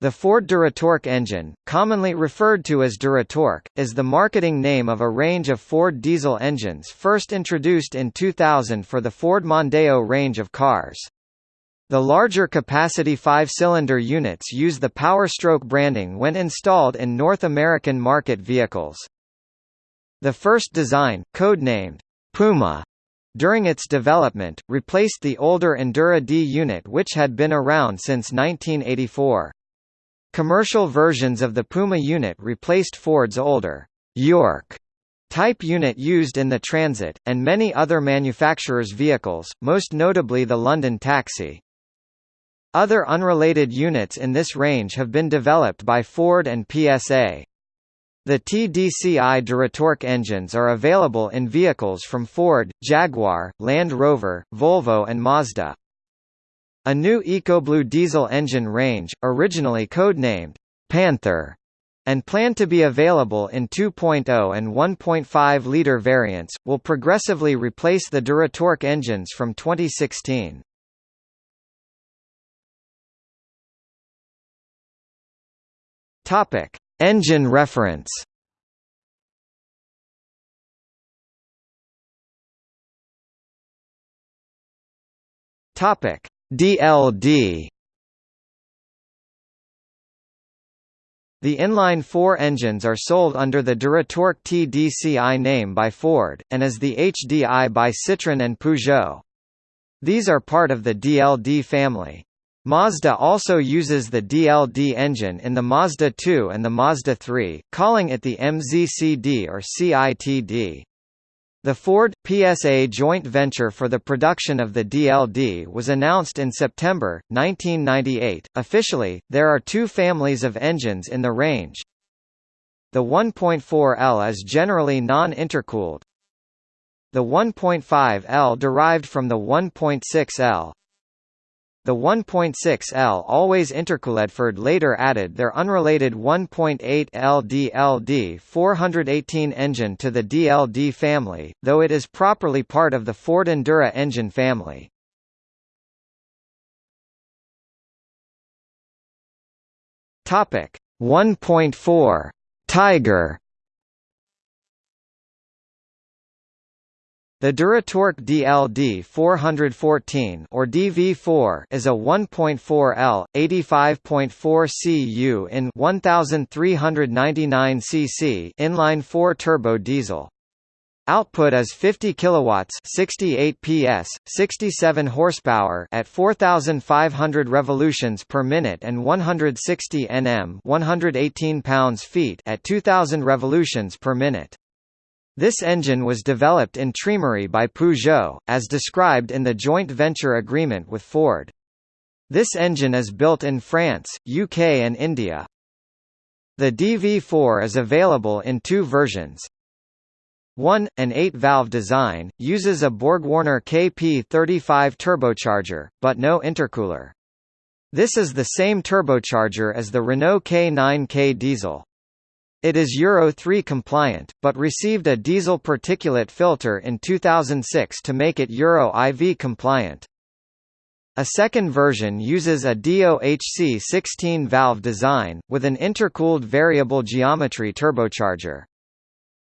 The Ford Duratorq engine, commonly referred to as Duratorq, is the marketing name of a range of Ford diesel engines first introduced in 2000 for the Ford Mondeo range of cars. The larger capacity five-cylinder units use the Powerstroke branding when installed in North American market vehicles. The first design, codenamed Puma, during its development, replaced the older Endura D unit which had been around since 1984. Commercial versions of the Puma unit replaced Ford's older York type unit used in the Transit, and many other manufacturers' vehicles, most notably the London Taxi. Other unrelated units in this range have been developed by Ford and PSA. The TDCI Duratorq engines are available in vehicles from Ford, Jaguar, Land Rover, Volvo and Mazda. A new EcoBlue diesel engine range, originally codenamed Panther, and planned to be available in 2.0 and 1.5-liter variants, will progressively replace the Duratorq engines from 2016. Topic: Engine reference. Topic: DLD The inline-four engines are sold under the Duratorq TDCI name by Ford, and as the HDI by Citroën and Peugeot. These are part of the DLD family. Mazda also uses the DLD engine in the Mazda 2 and the Mazda 3, calling it the MZCD or CITD. The Ford PSA joint venture for the production of the DLD was announced in September 1998. Officially, there are two families of engines in the range. The 1.4L is generally non-intercooled. The 1.5L derived from the 1.6L, the 1.6L always intercooledford later added their unrelated 1.8L DLD 418 engine to the DLD family, though it is properly part of the Ford Endura engine family. Topic 1.4 Tiger The Duratorq DLD 414 or DV4 is a 1.4L 85.4 cu in 1399 cc inline 4 turbo diesel. Output is 50 kilowatts, 68 PS, 67 horsepower at 4500 revolutions per minute and 160 Nm, 118 pounds-feet at 2000 revolutions per minute. This engine was developed in Trémery by Peugeot, as described in the joint venture agreement with Ford. This engine is built in France, UK and India. The DV4 is available in two versions. One, an 8-valve design, uses a BorgWarner KP35 turbocharger, but no intercooler. This is the same turbocharger as the Renault K9K diesel. It is Euro 3 compliant, but received a diesel particulate filter in 2006 to make it Euro IV compliant. A second version uses a DOHC 16-valve design, with an intercooled variable geometry turbocharger.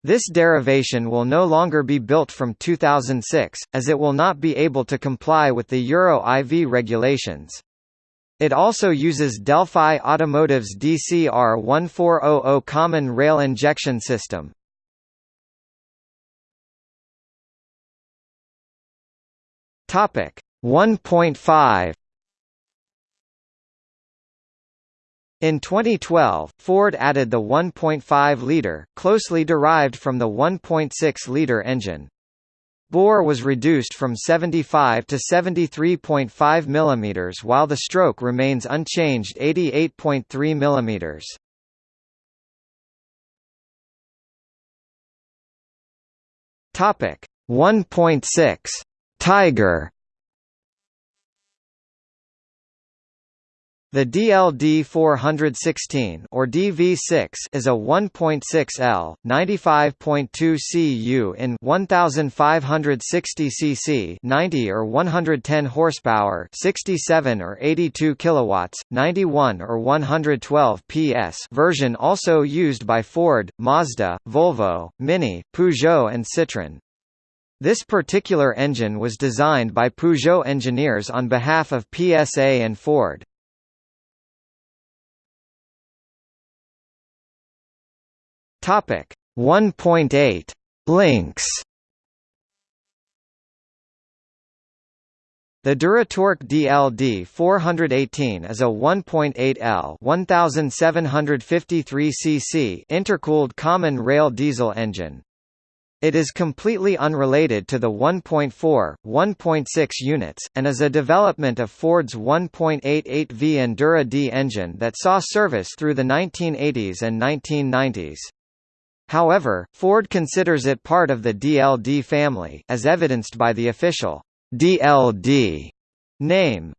This derivation will no longer be built from 2006, as it will not be able to comply with the Euro IV regulations. It also uses Delphi Automotive's DCR1400 common rail injection system. Topic 1.5 In 2012, Ford added the 1.5-liter, closely derived from the 1.6-liter engine. Bore was reduced from 75 to 73.5 mm while the stroke remains unchanged 88.3 mm. Topic 1.6 Tiger The DLD-416 or DV6 is a 1.6L, 95.2 cu in 1560 cc, 90 or 110 horsepower, 67 or 82 kilowatts, 91 or 112 PS version also used by Ford, Mazda, Volvo, Mini, Peugeot and Citroën. This particular engine was designed by Peugeot engineers on behalf of PSA and Ford. Topic 1.8 Lynx The Duratorq DLD 418 is a 1.8L 1753 cc intercooled common rail diesel engine. It is completely unrelated to the 1.4, 1.6 units, and is a development of Ford's 1.88V Endura D engine that saw service through the 1980s and 1990s. However, Ford considers it part of the DLD family, as evidenced by the official DLD name.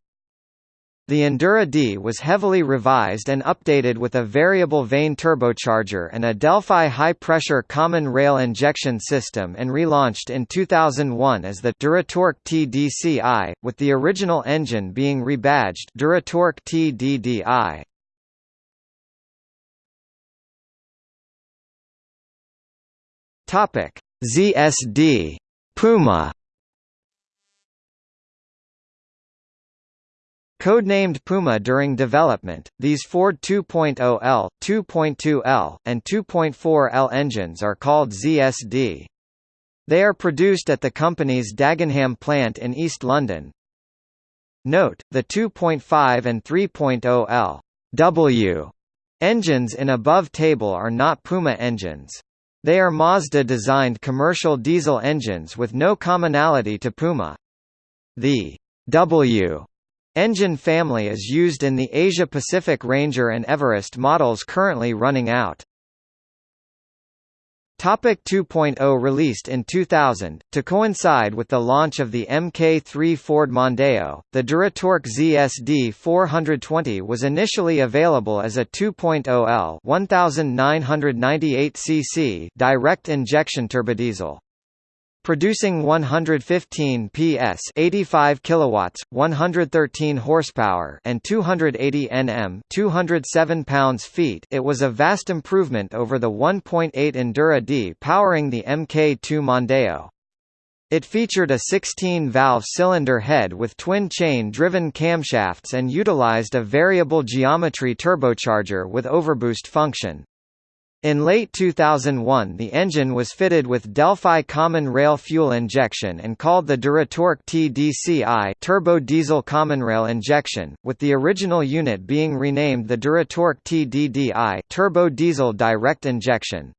The Endura D was heavily revised and updated with a variable vane turbocharger and a Delphi high-pressure common rail injection system and relaunched in 2001 as the Duratorq TDCi, with the original engine being rebadged Duratorq TDDI. Topic: ZSD Puma Codenamed Puma during development, these Ford 2.0L, 2.2L, and 2.4L engines are called ZSD. They are produced at the company's Dagenham plant in East London. Note, the 2.5 and 3.0L W engines in above table are not Puma engines. They are Mazda-designed commercial diesel engines with no commonality to Puma. The W engine family is used in the Asia-Pacific Ranger and Everest models currently running out. Topic 2.0 Released in 2000, to coincide with the launch of the Mk3 Ford Mondeo, the Duratorq ZSD 420 was initially available as a 2.0L 1998 cc direct injection turbodiesel producing 115 PS 85 kilowatts 113 horsepower and 280 Nm 207 pounds-feet it was a vast improvement over the 1.8 Endura D powering the Mk2 Mondeo it featured a 16-valve cylinder head with twin-chain-driven camshafts and utilized a variable geometry turbocharger with overboost function. In late 2001 the engine was fitted with Delphi Common Rail fuel injection and called the Duratorq TDCi turbo diesel common rail injection, with the original unit being renamed the Duratorq TDDI turbo diesel direct injection.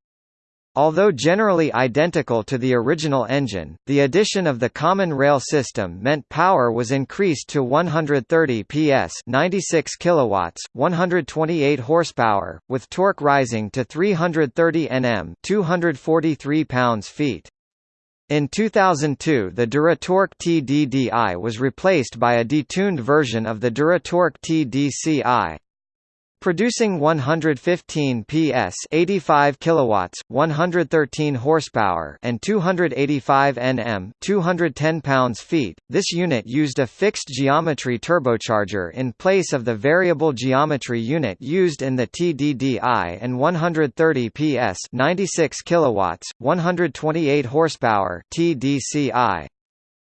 Although generally identical to the original engine, the addition of the common rail system meant power was increased to 130 PS 96 kilowatts, 128 horsepower, with torque rising to 330 Nm 243 pounds-feet. In 2002 the Duratorq TDDI was replaced by a detuned version of the Duratorq TDCi producing 115 PS 85 kilowatts 113 horsepower and 285 Nm 210 pounds-feet this unit used a fixed geometry turbocharger in place of the variable geometry unit used in the TDDI and 130 PS 96 kilowatts 128 horsepower TDCi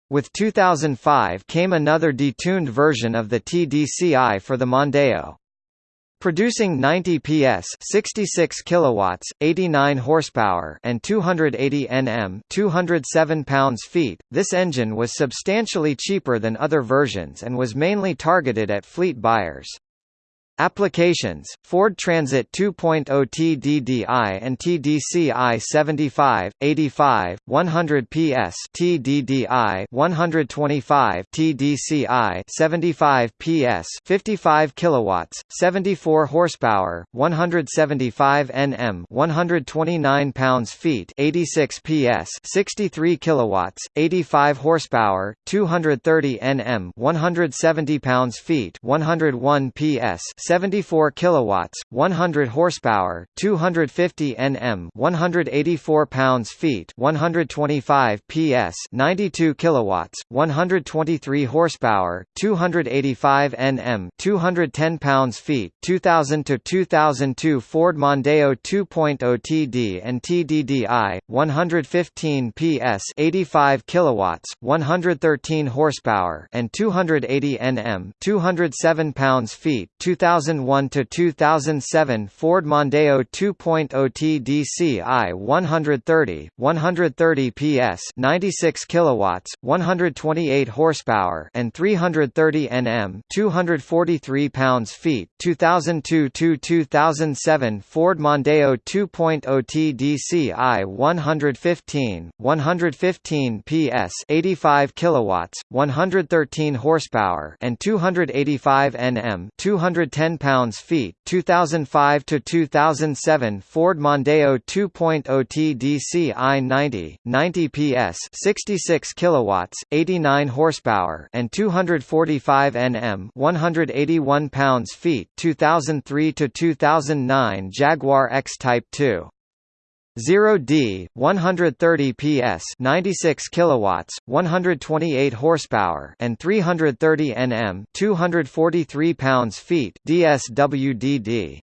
with 2005 came another detuned version of the TDCi for the Mondeo producing 90 PS, 66 kilowatts, 89 horsepower, and 280 Nm, 207 pounds-feet. This engine was substantially cheaper than other versions and was mainly targeted at fleet buyers. Applications: Ford Transit 2.0 TDDI and TDCi 75, 85, 100 PS TDDI 125 TDCi 75 PS 55 kilowatts, 74 horsepower, 175 Nm 129 pounds-feet 86 PS 63 kilowatts, 85 horsepower, 230 Nm 170 pounds-feet 101 PS 74 kilowatts, 100 horsepower, 250 Nm, 184 pounds-feet, 125 PS, 92 kilowatts, 123 horsepower, 285 Nm, 210 pounds-feet, 2000 to 2002 Ford Mondeo 2.0 TD and TDDI, 115 PS, 85 kilowatts, 113 horsepower, and 280 Nm, 207 pounds-feet, 2000 2001 to 2007 Ford Mondeo 2.0 TDCi 130 130 PS 96 kilowatts 128 horsepower and 330 Nm 243 pounds-feet 2002 to 2007 Ford Mondeo 2.0 TDCi 115 115 PS 85 kilowatts 113 horsepower and 285 Nm 210 10 pounds-feet 2005 to 2007 Ford Mondeo 2.0 TDC i90 90 PS 66 kilowatts 89 horsepower and 245 Nm 181 pounds-feet 2003 to 2009 Jaguar X-Type 2 0D 130 PS 96 kilowatts 128 horsepower and 330 Nm 243 pounds-feet DSWDD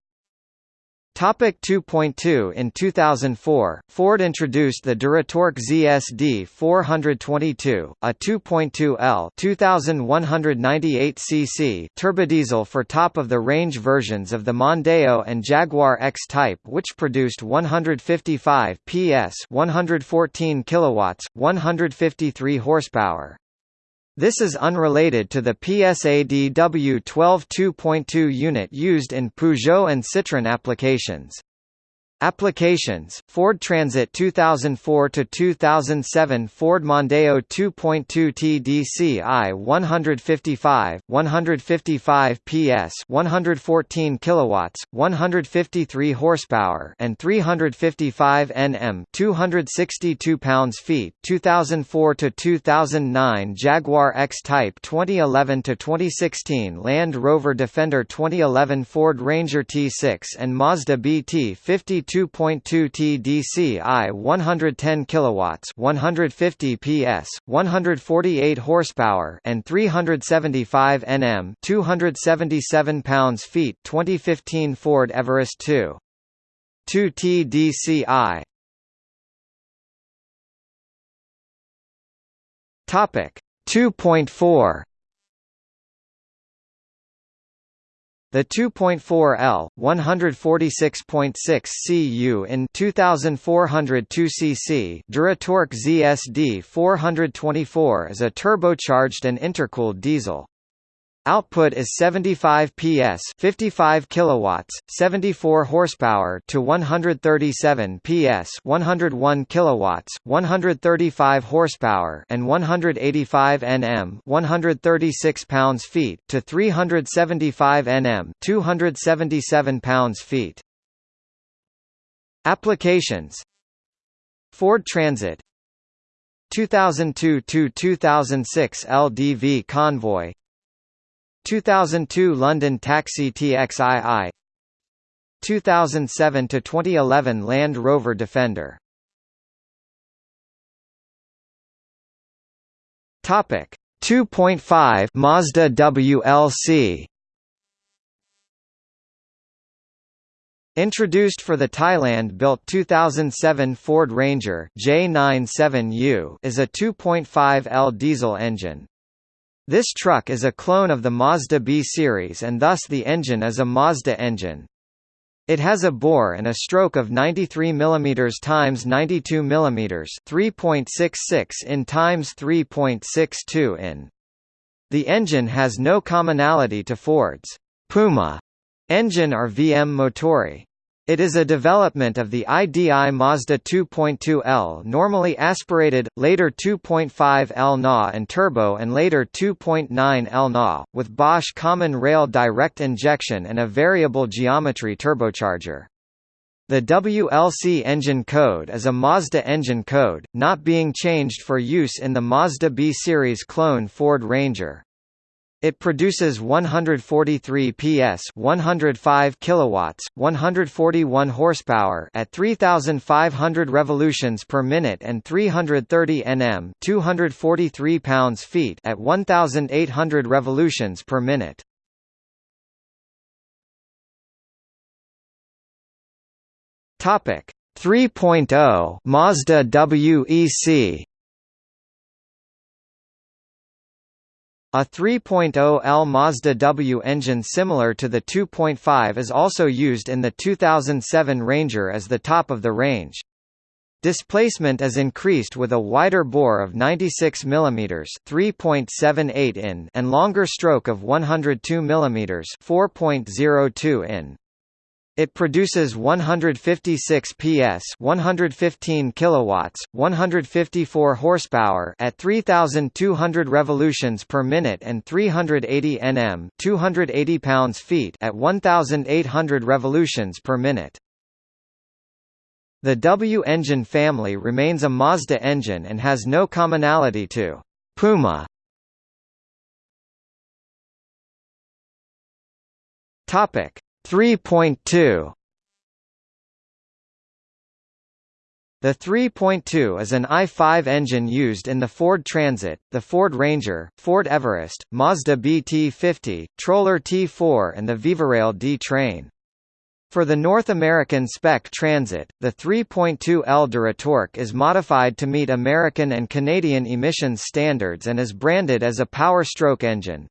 Topic 2.2 In 2004, Ford introduced the Duratorq ZSD 422, a 2.2L 2198 cc turbodiesel for top-of-the-range versions of the Mondeo and Jaguar X-Type which produced 155 PS 114 kilowatts, 153 horsepower. This is unrelated to the PSADW 12 2.2 unit used in Peugeot and Citroën applications. Applications: Ford Transit 2004 to 2007, Ford Mondeo 2.2 TDCi 155, 155 PS, 114 kilowatts, 153 horsepower, and 355 Nm, 262 pounds-feet. 2004 to 2009, Jaguar X-Type 2011 to 2016, Land Rover Defender 2011, Ford Ranger T6 and Mazda BT 50 2.2 TDCi 110 kilowatts, 150 PS, 148 horsepower, and 375 Nm, 277 pounds-feet. 2015 Ford Everest 2. 2 TDCi. Topic 2.4 The 2.4L 146.6 cu in 2402 cc Duratorq ZSD 424 is a turbocharged and intercooled diesel. Output is 75 PS, 55 kilowatts, 74 horsepower to 137 PS, 101 kilowatts, 135 horsepower and 185 Nm, 136 pounds-feet to 375 Nm, 277 pounds-feet. Applications. Ford Transit. 2002 to 2006 LDV Convoy 2002 London Taxi TXII 2007 to 2011 Land Rover Defender. Topic. 2.5 Mazda WLC Introduced for the Thailand-built 2007 Ford Ranger J97U is a 2.5L diesel engine. This truck is a clone of the Mazda B series and thus the engine is a Mazda engine. It has a bore and a stroke of 93 mm x 92 mm 3.66 in x 3.62 in. The engine has no commonality to Ford's Puma Engine or VM Motori. It is a development of the IDI Mazda 2.2L normally aspirated, later 2.5L NA and turbo and later 2.9L NA, with Bosch common rail direct injection and a variable geometry turbocharger. The WLC engine code is a Mazda engine code, not being changed for use in the Mazda B-Series clone Ford Ranger. It produces 143 PS, 105 kilowatts, 141 horsepower at 3500 revolutions per minute and 330 Nm, 243 pounds-feet at 1800 revolutions per minute. Topic 3.0 Mazda WEC A 3.0L Mazda W engine similar to the 2.5 is also used in the 2007 Ranger as the top of the range. Displacement is increased with a wider bore of 96 mm (3.78 in) and longer stroke of 102 mm (4.02 in). It produces 156 PS, 115 kilowatts, 154 horsepower at 3200 revolutions per minute and 380 Nm, 280 pounds-feet at 1800 revolutions per minute. The W engine family remains a Mazda engine and has no commonality to Puma. Topic 3.2 The 3.2 is an i5 engine used in the Ford Transit, the Ford Ranger, Ford Everest, Mazda BT50, Troller T4 and the Vivarail D-Train. For the North American spec Transit, the 3.2L Duratorq is modified to meet American and Canadian emissions standards and is branded as a Power Stroke engine.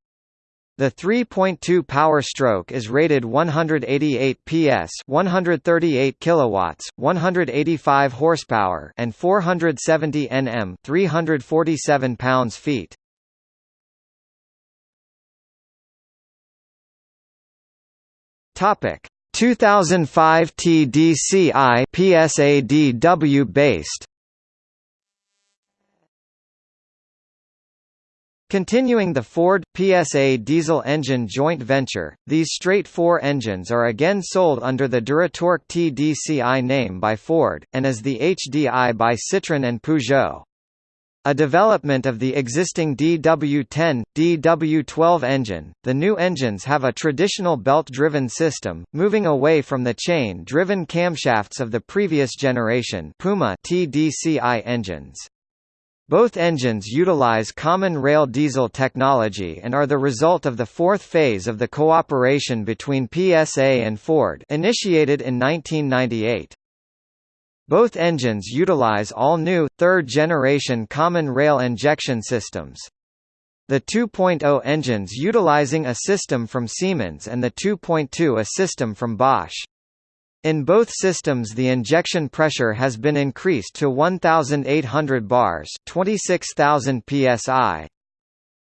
The 3.2 power stroke is rated 188 PS, 138 kilowatts, 185 horsepower, and 470 Nm, 347 pounds-feet. Topic: 2005 TDCi PSADW based. Continuing the Ford PSA diesel engine joint venture, these straight four engines are again sold under the Duratorq TDCi name by Ford, and as the HDI by Citroën and Peugeot. A development of the existing DW10, DW12 engine, the new engines have a traditional belt-driven system, moving away from the chain-driven camshafts of the previous generation Puma TDCi engines. Both engines utilize common rail diesel technology and are the result of the fourth phase of the cooperation between PSA and Ford initiated in 1998. Both engines utilize all new, third-generation common rail injection systems. The 2.0 engines utilizing a system from Siemens and the 2.2 a system from Bosch. In both systems the injection pressure has been increased to 1,800 bars 26,000 psi.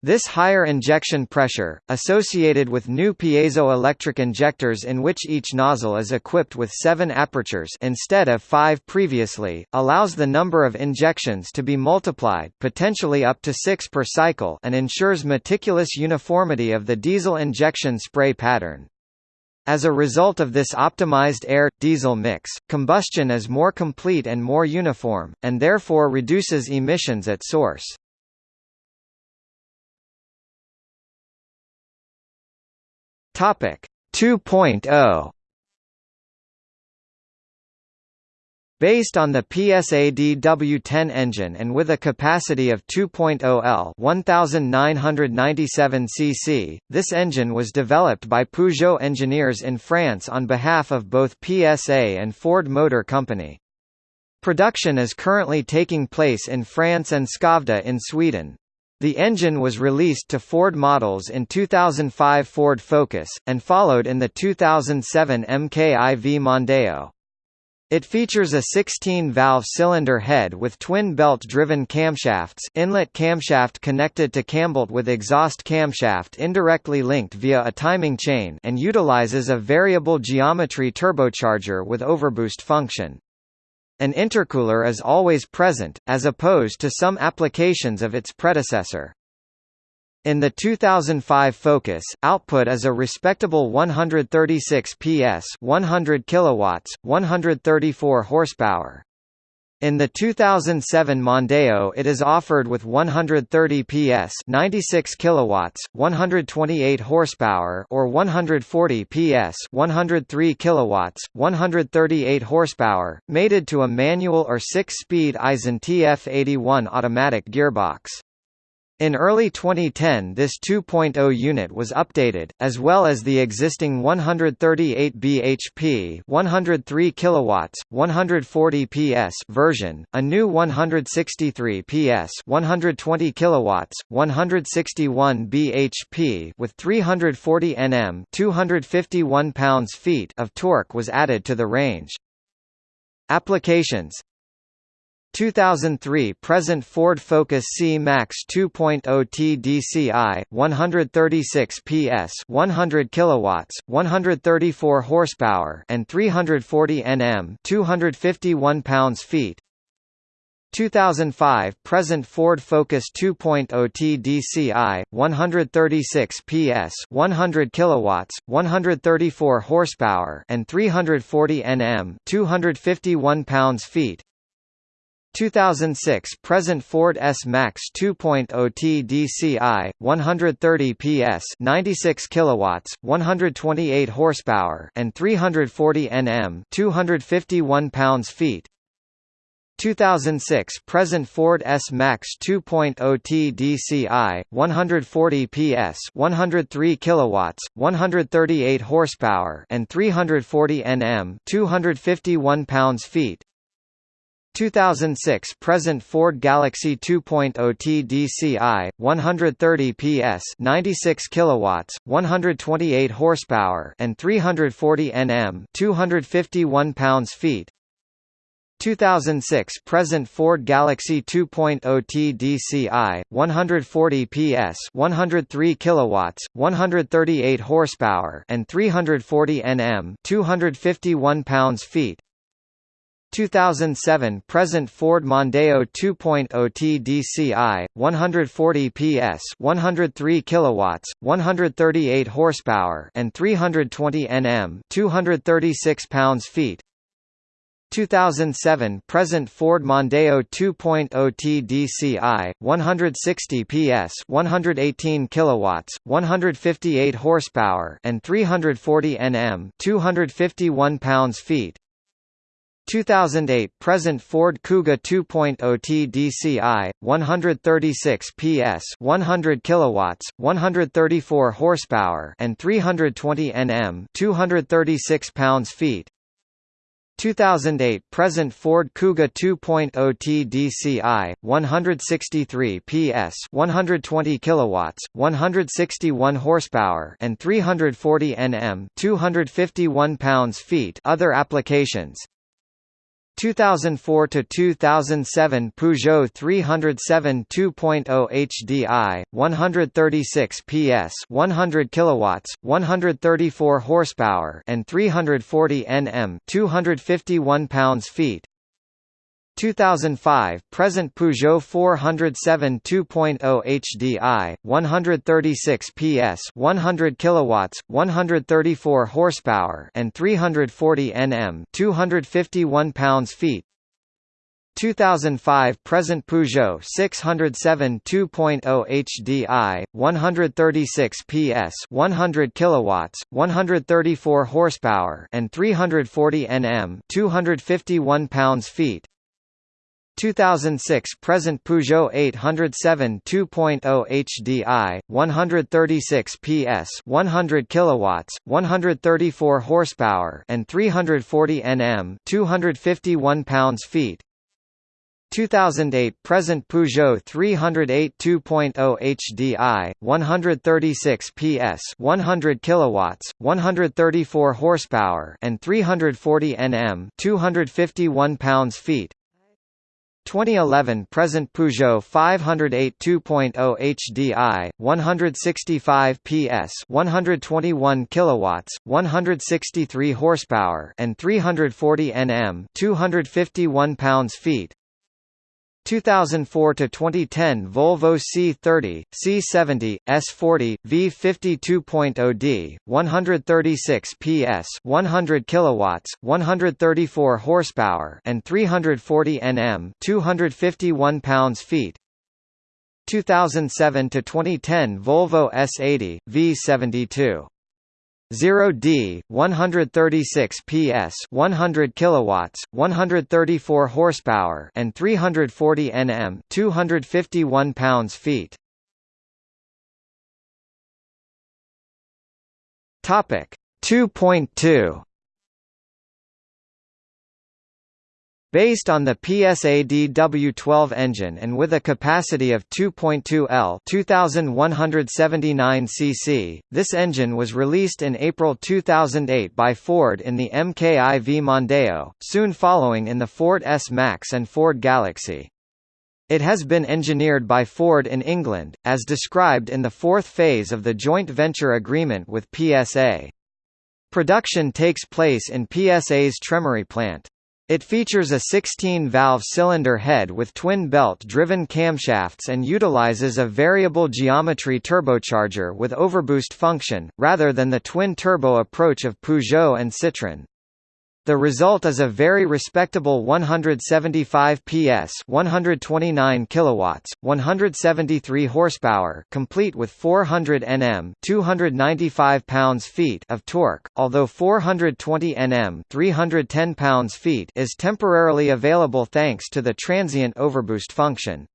This higher injection pressure, associated with new piezoelectric injectors in which each nozzle is equipped with seven apertures instead of five previously, allows the number of injections to be multiplied potentially up to six per cycle and ensures meticulous uniformity of the diesel injection spray pattern. As a result of this optimized air-diesel mix, combustion is more complete and more uniform, and therefore reduces emissions at source. Topic 2.0 Based on the PSAD W10 engine and with a capacity of 2.0 L 1997 cc, this engine was developed by Peugeot engineers in France on behalf of both PSA and Ford Motor Company. Production is currently taking place in France and Skövde in Sweden. The engine was released to Ford models in 2005 Ford Focus, and followed in the 2007 MKIV Mondeo. It features a 16-valve cylinder head with twin belt-driven camshafts inlet camshaft connected to cambelt with exhaust camshaft indirectly linked via a timing chain and utilizes a variable geometry turbocharger with overboost function. An intercooler is always present, as opposed to some applications of its predecessor. In the 2005 Focus, output is a respectable 136 PS, 100 kilowatts, 134 horsepower. In the 2007 Mondeo it is offered with 130 PS 96 kilowatts 128 horsepower or 140 PS 103 kilowatts 138 horsepower mated to a manual or 6-speed Aisin TF81 automatic gearbox. In early 2010 this 2.0 unit was updated, as well as the existing 138 bhp 103 kilowatts, 140 PS version, a new 163 PS 120 kilowatts, 161 bhp with 340 Nm 251 pounds-feet of torque was added to the range. Applications 2003 present Ford Focus C-Max 2.0 TDCi 136 PS 100 kilowatts 134 horsepower and 340 Nm 251 pounds-feet 2005 present Ford Focus 2.0 TDCi 136 PS 100 kilowatts 134 horsepower and 340 Nm 251 pounds-feet 2006 present Ford S-Max 2.0 TDCi 130 PS 96 kilowatts 128 horsepower and 340 Nm 251 pounds-feet 2006 present Ford S-Max 2.0 TDCi 140 PS 103 kilowatts 138 horsepower and 340 Nm 251 pounds-feet 2006 present Ford Galaxy 2.0 TDCi 130 PS 96 kilowatts 128 horsepower and 340 Nm 251 pounds-feet 2006 present Ford Galaxy 2.0 TDCi 140 PS 103 kilowatts 138 horsepower and 340 Nm 251 pounds-feet 2007 present Ford Mondeo 2.0 TDCi 140 PS 103 kilowatts 138 horsepower and 320 Nm 236 pounds-feet. 2007 present Ford Mondeo 2.0 TDCi 160 PS 118 kilowatts 158 horsepower and 340 Nm 251 pounds-feet 2008 present Ford Kuga 2.0 TDCi 136 PS 100 kilowatts 134 horsepower and 320 Nm 236 pounds-feet 2008 present Ford Kuga 2.0 TDCi 163 PS 120 kilowatts 161 horsepower and 340 Nm 251 pounds-feet Other applications 2004 to 2007 Peugeot 307 2.0 HDI 136 PS 100 kilowatts 134 horsepower and 340 Nm 251 pounds-feet 2005 present Peugeot 407 2.0 HDI 136 PS 100 kilowatts 134 horsepower and 340 Nm 251 pounds-feet 2005 present Peugeot 607 2.0 HDI 136 PS 100 kilowatts 134 horsepower and 340 Nm 251 pounds-feet 2006 present Peugeot 807 2.0 HDI 136 PS 100 kilowatts 134 horsepower and 340 Nm 251 pounds-feet 2008 present Peugeot 308 2.0 HDI 136 PS 100 kilowatts 134 horsepower and 340 Nm 251 pounds-feet 2011 present Peugeot 508 2.0 HDI 165 PS 121 kilowatts 163 horsepower and 340 Nm 251 pounds-feet 2004 to 2010 Volvo C30, C70, S40, V52.0D, 136 PS, 100 kilowatts, 134 horsepower, and 340 Nm, 251 pounds-feet. 2007 to 2010 Volvo S80, V72 0D 136 PS 100 kilowatts 134 horsepower and 340 Nm 251 pounds-feet Topic 2.2 Based on the PSA DW12 engine and with a capacity of 2.2 L 2179 cc, this engine was released in April 2008 by Ford in the MKI V Mondeo, soon following in the Ford S-Max and Ford Galaxy. It has been engineered by Ford in England, as described in the fourth phase of the joint venture agreement with PSA. Production takes place in PSA's Trémery plant. It features a 16-valve cylinder head with twin belt-driven camshafts and utilizes a variable geometry turbocharger with overboost function, rather than the twin-turbo approach of Peugeot and Citroën. The result is a very respectable 175 PS, 129 kilowatts, 173 horsepower, complete with 400 Nm, 295 pounds-feet of torque, although 420 Nm, 310 pounds-feet is temporarily available thanks to the transient overboost function.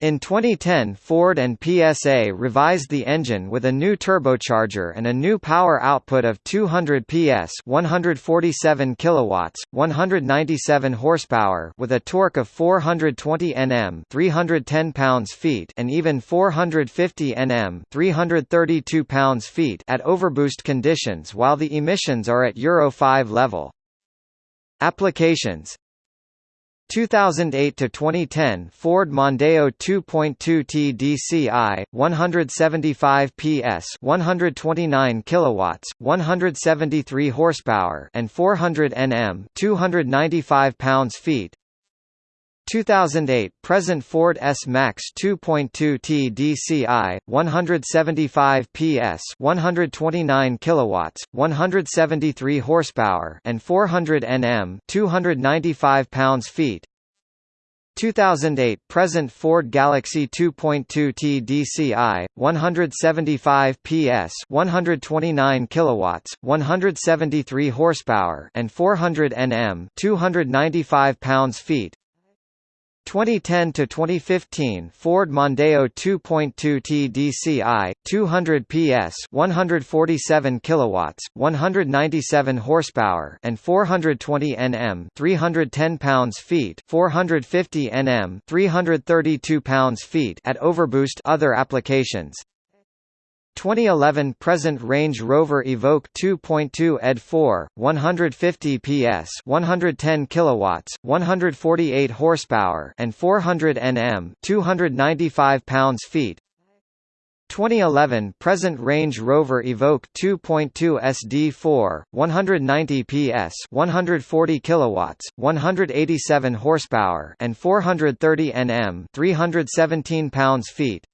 In 2010 Ford and PSA revised the engine with a new turbocharger and a new power output of 200 PS 147 kilowatts, 197 horsepower with a torque of 420 Nm 310 pounds-feet and even 450 Nm 332 pounds-feet at overboost conditions while the emissions are at Euro 5 level. Applications 2008 to 2010 Ford Mondeo 2.2 TDCi 175 PS 129 kilowatts 173 horsepower and 400 Nm 295 pounds-feet 2008 present Ford S-Max 2.2 TDCi 175 PS 129 kilowatts 173 horsepower and 400 Nm 295 pounds-feet. 2008 present Ford Galaxy 2.2 TDCi 175 PS 129 kilowatts 173 horsepower and 400 Nm 295 pounds-feet 2010 to 2015 Ford Mondeo 2.2 TDCi 200 PS 147 kilowatts 197 horsepower and 420 Nm 310 pounds-feet 450 Nm 332 pounds-feet at overboost. Other applications 2011 present Range Rover Evoque 2.2 ED 4 150 PS 110 kilowatts 148 horsepower and 400 Nm 295 pounds-feet 2011 present Range Rover Evoque 2.2 SD4 190 PS 140 kilowatts 187 horsepower and 430 Nm 317 pounds-feet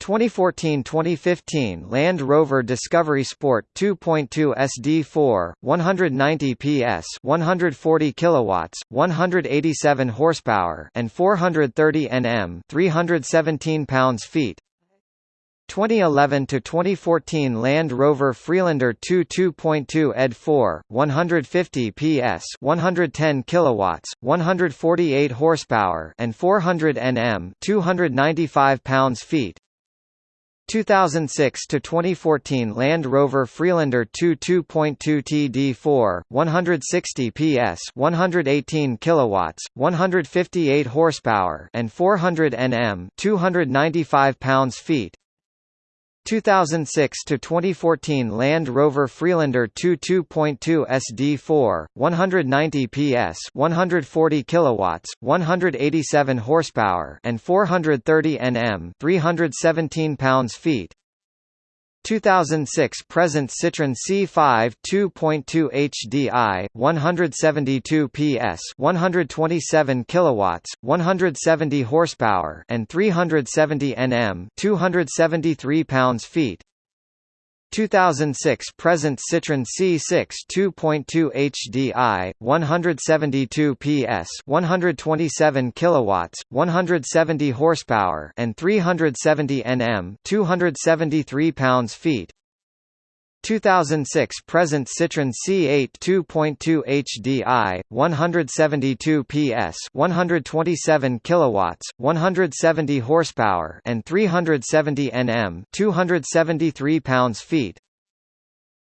2014-2015 Land Rover Discovery Sport 2.2 SD4, 190 PS, 140 kilowatts, 187 horsepower, and 430 Nm, 317 pounds-feet. 2011 to 2014 Land Rover Freelander 2 2.2 ED 4 150 PS 110 kilowatts 148 horsepower and 400 Nm 295 pounds-feet 2006 to 2014 Land Rover Freelander 2 2.2 TD4 160 PS 118 kilowatts 158 horsepower and 400 Nm 295 pounds-feet 2006 to 2014 Land Rover Freelander 2 2.2 SD4 190 PS 140 kilowatts 187 horsepower and 430 Nm 317 pounds-feet 2006 present Citroën C5 2.2 HDI 172 PS 127 kilowatts 170 horsepower and 370 Nm 273 pounds-feet 2006 present Citroën C6 2.2 HDI 172 PS 127 kilowatts 170 horsepower and 370 Nm 273 pounds-feet 2006 present Citroën C8 2.2 HDI 172 PS 127 kilowatts 170 horsepower and 370 Nm 273 pounds-feet.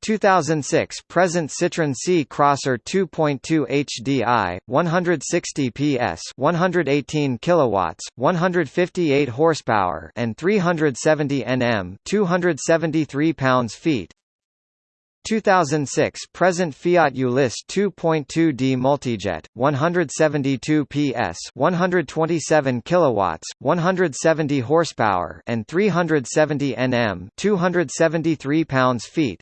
2006 present Citroën C Crosser 2.2 HDI 160 PS 118 kilowatts 158 horsepower and 370 Nm 273 pounds-feet 2006 present Fiat Ulysse 2.2D Multijet 172 PS 127 kilowatts 170 horsepower and 370 Nm 273 pounds-feet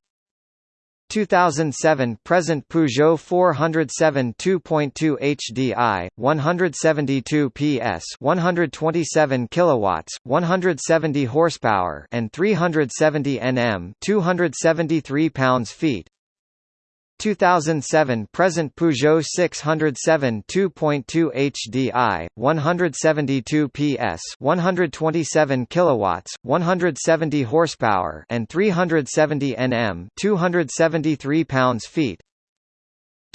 2007 present Peugeot 407 2.2 HDI 172 PS 127 kilowatts 170 horsepower and 370 Nm 273 pounds-feet 2007 present Peugeot 607 2.2 HDI 172 PS 127 kilowatts 170 horsepower and 370 Nm 273 pounds-feet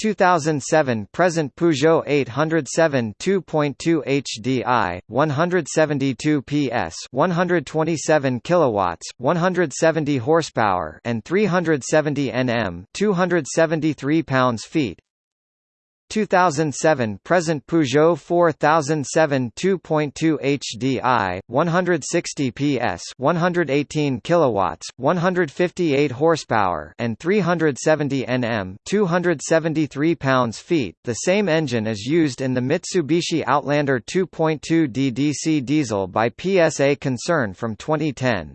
2007 present Peugeot 807 2.2 HDI 172 PS 127 kilowatts 170 horsepower and 370 Nm 273 pounds-feet 2007 present Peugeot 4007 2.2 HDI 160 PS 118 kilowatts 158 horsepower and 370 Nm 273 pounds-feet the same engine is used in the Mitsubishi Outlander 2.2 DDC diesel by PSA concern from 2010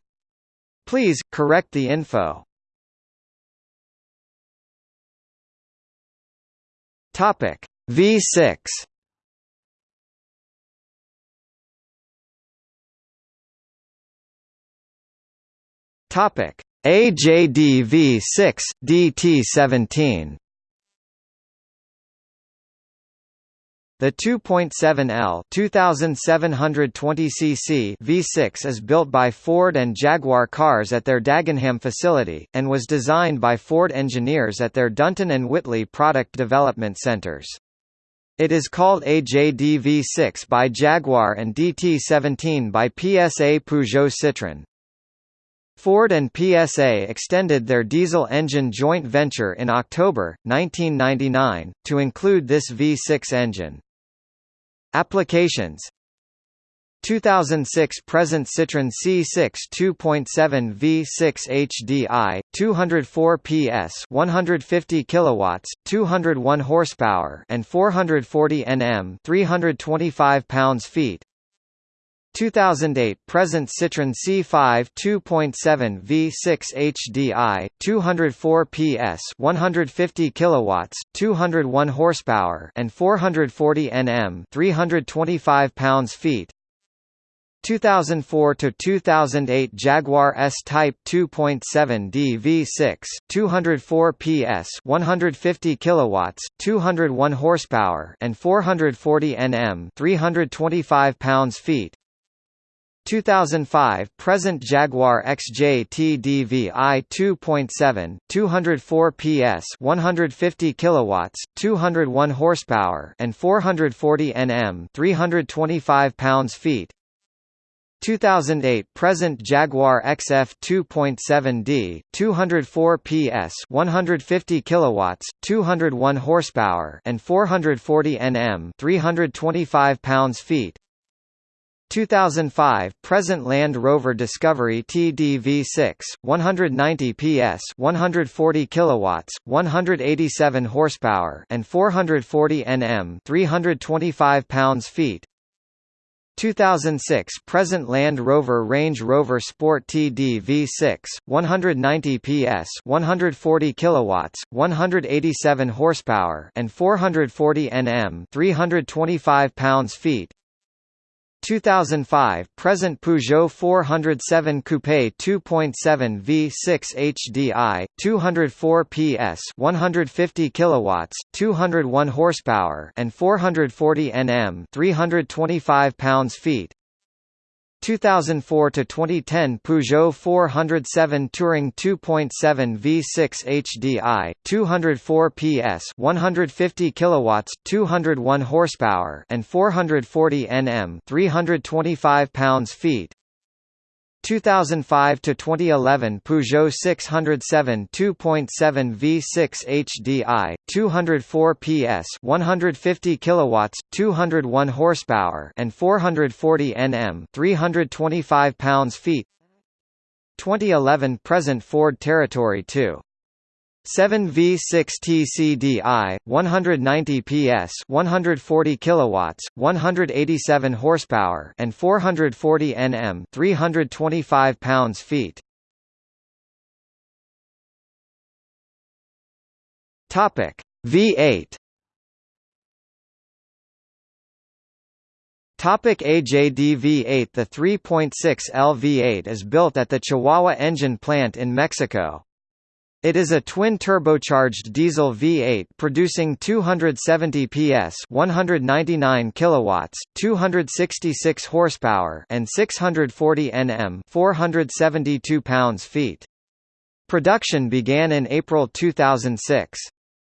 Please correct the info Topic. V6 Topic. AJD V6 DT17 The 2.7L 2720 cc V6 is built by Ford and Jaguar Cars at their Dagenham facility, and was designed by Ford engineers at their Dunton and Whitley product development centers. It is called AJD V6 by Jaguar and DT17 by PSA Peugeot Citroën. Ford and PSA extended their diesel engine joint venture in October, 1999, to include this V6 engine. Applications. 2006 present Citroën C6 2.7 V6 HDI 204 PS 150 kilowatts 201 horsepower and 440 Nm 325 pounds-feet 2008 present Citroën C5 2.7 V6 HDI 204 PS 150 kilowatts 201 horsepower and 440 Nm 325 pounds-feet 2004 to 2008 Jaguar S-Type 2.7D V6 204 PS 150 kilowatts 201 horsepower and 440 Nm 325 pounds-feet 2005 present Jaguar XJ TDVI 2.7 204 PS 150 kilowatts 201 horsepower and 440 Nm 325 pounds-feet. 2008 present Jaguar XF 2.7D 204 PS 150 kilowatts 201 horsepower and 440 Nm 325 pounds-feet 2005 present Land Rover Discovery TDV6 190 PS 140 kilowatts 187 horsepower and 440 Nm 325 pounds-feet. 2006 present Land Rover Range Rover Sport TD V6 190 PS 140 kilowatts 187 horsepower and 440 Nm 325 pounds-feet 2005 present Peugeot 407 Coupe 2.7 V6 HDI 204 PS 150 kilowatts 201 horsepower and 440 Nm 325 pounds-feet 2004 to 2010 Peugeot 407 Touring 2.7 V6 HDI 204 PS 150 kilowatts 201 horsepower and 440 Nm 325 pounds-feet 2005 to 2011 Peugeot 607 2.7 V6 HDI 204 PS 150 kilowatts 201 horsepower and 440 Nm 325 pounds-feet 2011 present Ford Territory 2 7 V6 TDCi 190 PS 140 kilowatts 187 horsepower and 440 Nm 325 pounds-feet Topic V8 Topic AJD V8 The 3.6L V8 is built at the Chihuahua engine plant in Mexico. It is a twin-turbocharged diesel V8 producing 270 PS, 199 kilowatts, 266 horsepower, and 640 Nm, 472 pounds-feet. Production began in April 2006.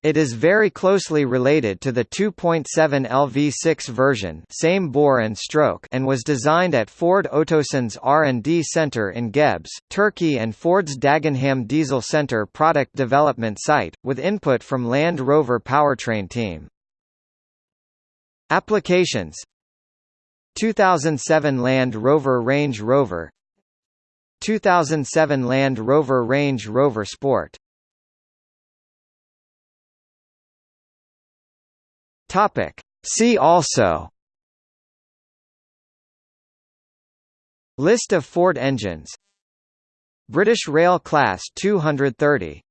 It is very closely related to the 2.7 LV6 version same bore and stroke and was designed at Ford Otosan's R&D Center in Gebze, Turkey and Ford's Dagenham Diesel Center product development site, with input from Land Rover powertrain team. Applications 2007 Land Rover Range Rover 2007 Land Rover Range Rover Sport Topic. See also. List of Ford engines. British Rail Class 230